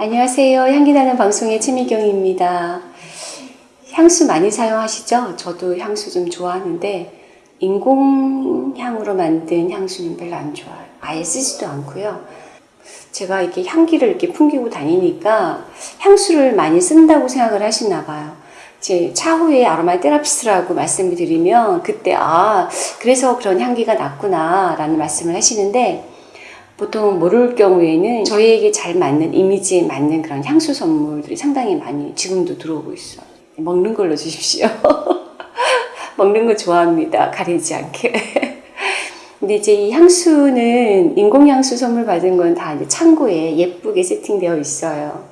안녕하세요. 향기나는 방송의 최미경입니다. 향수 많이 사용하시죠? 저도 향수 좀 좋아하는데 인공향으로 만든 향수는 별로 안 좋아요. 아예 쓰지도 않고요. 제가 이렇게 향기를 이렇게 풍기고 다니니까 향수를 많이 쓴다고 생각을 하시나 봐요. 제 차후에 아로마 테라피스트라고 말씀을 드리면 그때 아 그래서 그런 향기가 났구나 라는 말씀을 하시는데 보통 모를 경우에는 저희에게 잘 맞는 이미지에 맞는 그런 향수 선물들이 상당히 많이 지금도 들어오고 있어요. 먹는 걸로 주십시오. 먹는 거 좋아합니다. 가리지 않게. 근데 이제 이 향수는 인공향수 선물 받은 건 다 이제 창고에 예쁘게 세팅되어 있어요.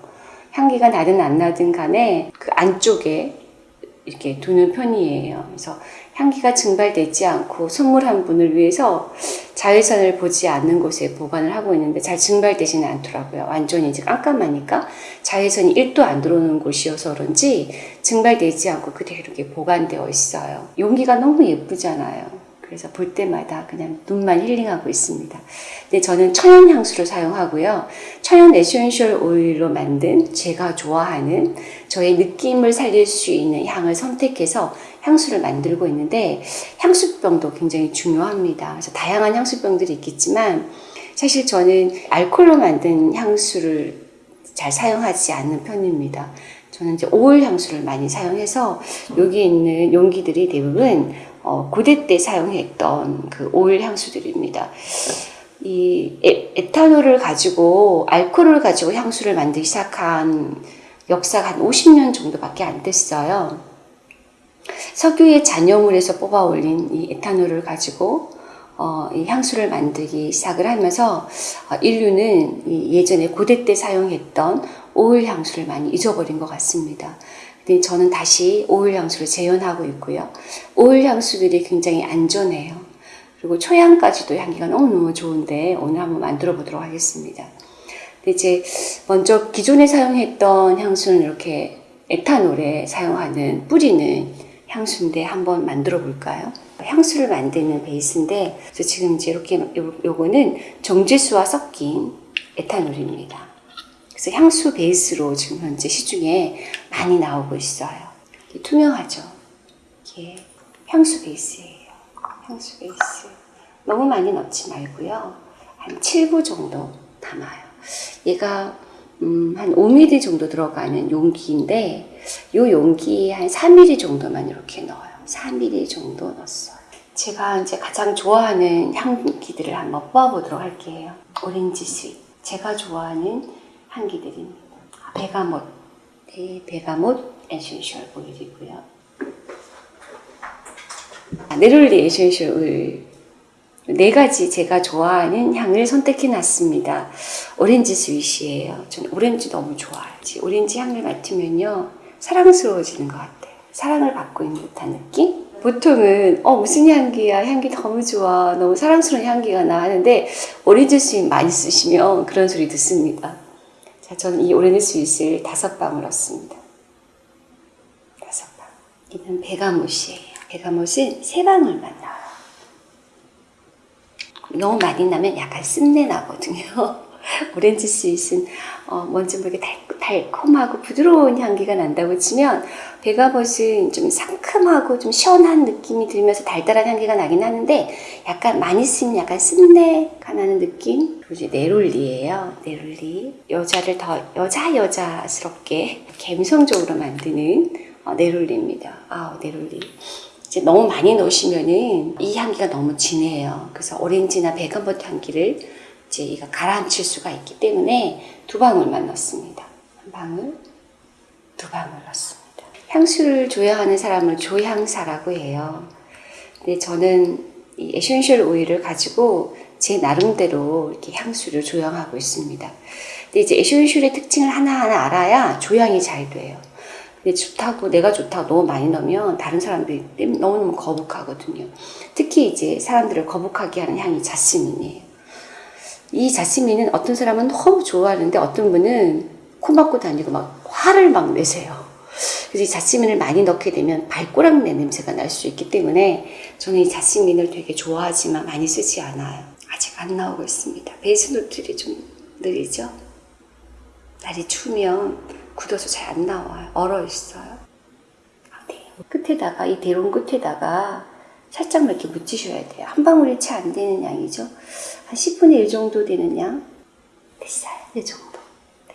향기가 나든 안 나든 간에 그 안쪽에 이렇게 두는 편이에요. 그래서 향기가 증발되지 않고 선물한 분을 위해서 자외선을 보지 않는 곳에 보관을 하고 있는데 잘 증발되지는 않더라고요. 완전히 이제 깜깜하니까 자외선이 1도 안 들어오는 곳이어서 그런지 증발되지 않고 그대로 이렇게 보관되어 있어요. 용기가 너무 예쁘잖아요. 그래서 볼 때마다 그냥 눈만 힐링하고 있습니다. 근데 저는 천연 향수를 사용하고요. 천연 essential oil로 만든 제가 좋아하는 저의 느낌을 살릴 수 있는 향을 선택해서 향수를 만들고 있는데 향수병도 굉장히 중요합니다. 그래서 다양한 향수병들이 있겠지만 사실 저는 알코올로 만든 향수를 잘 사용하지 않는 편입니다. 저는 이제 오일 향수를 많이 사용해서 여기 있는 용기들이 대부분 어, 고대 때 사용했던 그 오일 향수들입니다. 이 에, 에탄올을 가지고 알코올을 가지고 향수를 만들기 시작한 역사가 한 50년 정도밖에 안 됐어요. 석유의 잔여물에서 뽑아 올린 이 에탄올을 가지고 어, 이 향수를 만들기 시작을 하면서 어, 인류는 예전에 고대 때 사용했던 오일 향수를 많이 잊어버린 것 같습니다. 근데 저는 다시 오일 향수를 재현하고 있고요. 오일 향수들이 굉장히 안전해요. 그리고 초향까지도 향기가 너무너무 좋은데 오늘 한번 만들어 보도록 하겠습니다. 이제 먼저 기존에 사용했던 향수는 이렇게 에탄올에 사용하는 뿌리는 향수인데 한번 만들어 볼까요? 향수를 만드는 베이스인데 지금 이제 이렇게 요, 요거는 정제수와 섞인 에탄올입니다. 그래서 향수 베이스로 지금 현재 시중에 많이 나오고 있어요. 투명하죠? 이게 향수 베이스예요. 향수 베이스. 너무 많이 넣지 말고요. 한 7부 정도 담아요. 얘가 음, 한 5mm 정도 들어가는 용기인데 이 용기에 한 4mm 정도만 이렇게 넣어요. 4mm 정도 넣었어요. 제가 이제 가장 좋아하는 향기들을 한번 뽑아보도록 할게요. orange sweet. 제가 좋아하는 향기들입니다. bergamot. 네, bergamot essential oil이고요. neroli essential oil 네 가지 제가 좋아하는 향을 선택해 놨습니다. orange sweet이에요. 저는 오렌지 너무 좋아해요. 오렌지 향을 맡으면요. 사랑스러워지는 것 같아요. 사랑을 받고 있는 듯한 느낌? 보통은 어 무슨 향기야 향기 너무 좋아 너무 사랑스러운 향기가 나 하는데 orange sweet 많이 쓰시면 그런 소리 듣습니다 자 저는 이 orange sweet을 다섯 방울 넣습니다 다섯 방 이는 베가못이에요 베가못은 세 방울만 넣어요 너무 많이 나면 약간 쓴내 나거든요. 오렌지 스윗은 어, 뭔지 모르게 달, 달콤하고 부드러운 향기가 난다고 치면 베가벗은 좀 상큼하고 좀 시원한 느낌이 들면서 달달한 향기가 나긴 하는데 약간 많이 쓰면 약간 쓴내가 나는 느낌? 이제 네롤리예요. 네롤리. 여자를 더 여자 여자스럽게 감성적으로 만드는 어, neroli입니다. 아 neroli. 이제 너무 많이 넣으시면은 이 향기가 너무 진해요. 그래서 오렌지나 bergamot 향기를 이제 이가 가라앉힐 수가 있기 때문에 두 방울만 넣습니다. 한 방울, 두 방울 넣습니다. 향수를 조향하는 사람을 조향사라고 해요. 근데 저는 이 essential 오일을 가지고 제 나름대로 이렇게 향수를 조향하고 있습니다. 근데 이제 에센셜의 특징을 하나하나 알아야 조향이 잘 돼요. 근데 좋다고 내가 좋다고 너무 많이 넣으면 다른 사람들이 너무너무 거북하거든요. 특히 이제 사람들을 거북하게 하는 향이 자스민이에요. 이 자스민은 어떤 사람은 너무 좋아하는데 어떤 분은 코 막고 다니고 막 화를 막 내세요. 그래서 이 자스민을 많이 넣게 되면 발꼬락내 냄새가 날 수 있기 때문에 저는 이 자스민을 되게 좋아하지만 많이 쓰지 않아요. 아직 안 나오고 있습니다. 베이스 노트들이 좀 느리죠? 날이 추우면 굳어서 잘 안 나와요. 얼어 있어요. 아, 네. 끝에다가 이 대롱 끝에다가 살짝만 이렇게 묻히셔야 돼요. 한 방울이 채 안 되는 양이죠. 한 10분의 1 정도 되는 양 됐어요. 이 정도. 네.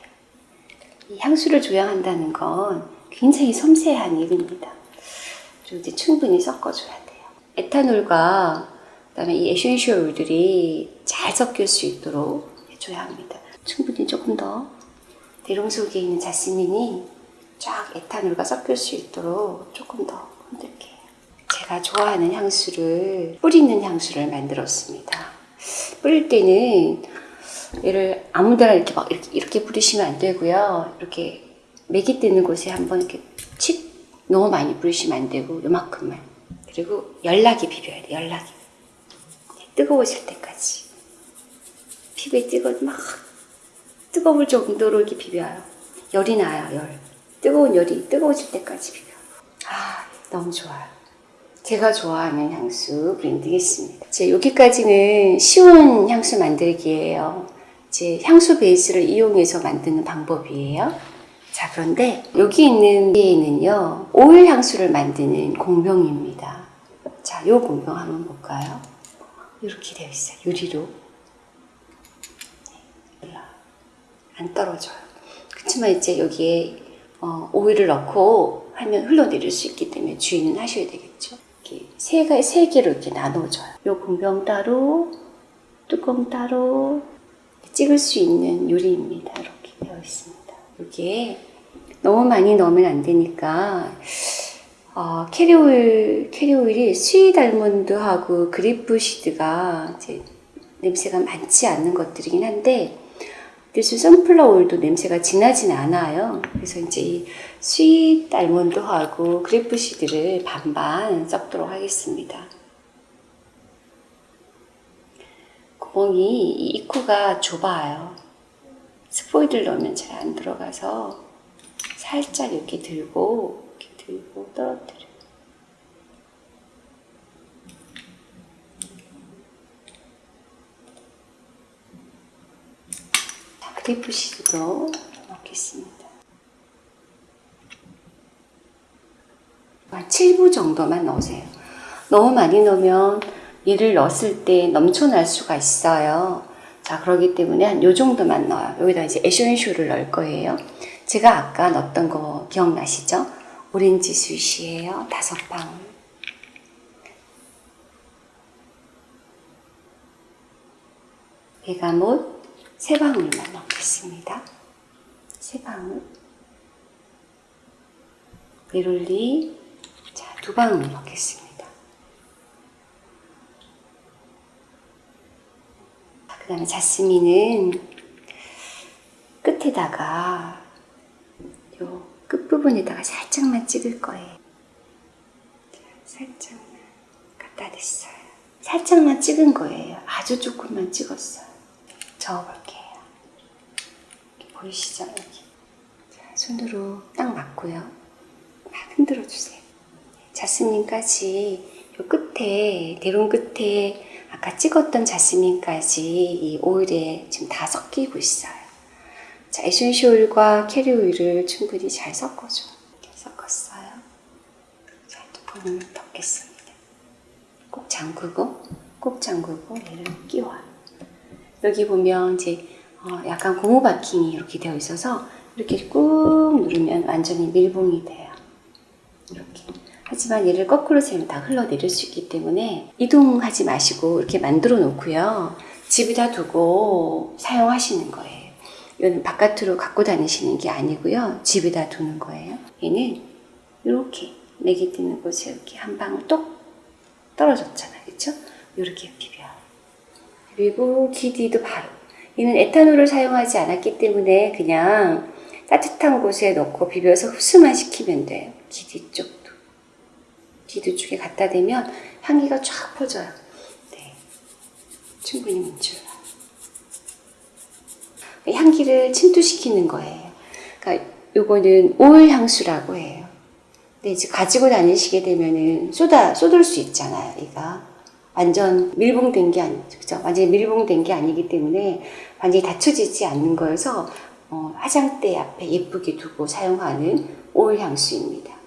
이 향수를 조향한다는 건 굉장히 섬세한 일입니다. 그리고 이제 충분히 섞어줘야 돼요. 에탄올과 그다음에 이 essential 오일들이 잘 섞일 수 있도록 해줘야 합니다. 충분히 조금 더 대롱 속에 있는 자스민이 쫙 에탄올과 섞일 수 있도록 조금 더 흔들게요. 제가 좋아하는 향수를 뿌리는 향수를 만들었습니다. 뿌릴 때는 얘를 아무데나 이렇게 막 이렇게, 이렇게 뿌리시면 안 되고요. 이렇게 맥이 뜨는 곳에 한번 이렇게 칙 너무 많이 뿌리시면 안 되고 요만큼만 그리고 연락이 돼 연락이 뜨거워질 때까지 피부에 뜨거 막 뜨거울 정도로 이렇게 비벼요. 열이 나요 열. 뜨거운 열이 뜨거워질 때까지 비벼 아 너무 좋아요. 제가 좋아하는 향수 브랜드겠습니다. 제 여기까지는 쉬운 향수 만들기예요. 제 향수 베이스를 이용해서 만드는 방법이에요. 자 그런데 여기 있는 데에는요 오일 향수를 만드는 공병입니다. 자, 요 공병 한번 볼까요? 이렇게 되어 있어요. 유리로. 네, 안 떨어져요. 그렇지만 이제 여기에 어, 오일을 넣고 하면 흘러내릴 수 있기 때문에 주의는 하셔야 되겠죠. 이렇게 세, 개, 세 개로 이렇게 나눠줘요. 요 공병 따로, 뚜껑 따로 찍을 수 있는 유리입니다. 이렇게 되어 있습니다. 여기에 너무 많이 넣으면 안 되니까 어, carrier 오일, carrier 오일이 sweet almond하고 grape seed가 이제 냄새가 많지 않는 것들이긴 한데 그래서 sunflower 오일도 냄새가 진하진 않아요. 그래서 이제 이 sweet almond하고 grape seed를 반반 섞도록 하겠습니다. 구멍이 이 입구가 좁아요. 스포이드를 넣으면 잘 안 들어가서 살짝 이렇게 들고 이렇게 들고 떨어뜨려. 자, 그리프 시드도 넣겠습니다. 한 7부 정도만 넣으세요. 너무 많이 넣으면 얘를 넣었을 때 넘쳐날 수가 있어요. 자, 그러기 때문에 한 요 정도만 넣어요. 여기다 이제 essential을 넣을 거예요. 제가 아까 넣었던 거 기억나시죠? orange sweet이에요. 다섯 방울. bergamot 세 방울만 넣겠습니다. 세 방울. 베롤리 자, 두 방울 넣겠습니다. 그 다음에 자스민은 끝에다가 요 끝부분에다가 살짝만 찍을 거예요. 자, 살짝만 갖다 댔어요. 살짝만 찍은 거예요. 아주 조금만 찍었어요. 저어볼게요. 보이시죠? 여기. 자, 손으로 딱 막고요. 막 흔들어 주세요. 자스민까지 요 끝에 대롱 끝에 아까 찍었던 자스민까지 이 오일에 지금 다 섞이고 있어요. 자, essential 오일과 캐리 오일을 충분히 잘 섞어줘. 섞었어요. 자, 뚜껑을 덮겠습니다. 꼭 잠그고, 꼭 잠그고 얘를 끼워요. 여기 보면 이제 어, 약간 고무 바킹이 이렇게 되어 있어서 이렇게 꾹 누르면 완전히 밀봉이 돼요. 이렇게. 하지만 얘를 거꾸로 세면 다 흘러내릴 수 있기 때문에 이동하지 마시고 이렇게 만들어 놓고요. 집에다 두고 사용하시는 거예요. 이건 바깥으로 갖고 다니시는 게 아니고요. 집에다 두는 거예요. 얘는 이렇게 맥이 뜨는 곳에 이렇게 한 방울 똑 떨어졌잖아요. 그렇죠? 이렇게 비벼요. 그리고 기디도 바로 얘는 에탄올을 사용하지 않았기 때문에 그냥 따뜻한 곳에 넣고 비벼서 흡수만 시키면 돼요. 기디 쪽도. 기디 쪽에 갖다 대면 향기가 쫙 퍼져요. 네. 충분히 문질러요. 향기를 침투시키는 거예요. 그러니까 요거는 오일 향수라고 해요. 근데 이제 가지고 다니시게 되면은 쏟아 쏟을 수 있잖아요. 얘가 완전 밀봉된 게 아니죠. 그죠? 완전히 밀봉된 게 아니기 때문에 완전히 닫혀지지 않는 거여서 어, 화장대 앞에 예쁘게 두고 사용하는 올 향수입니다.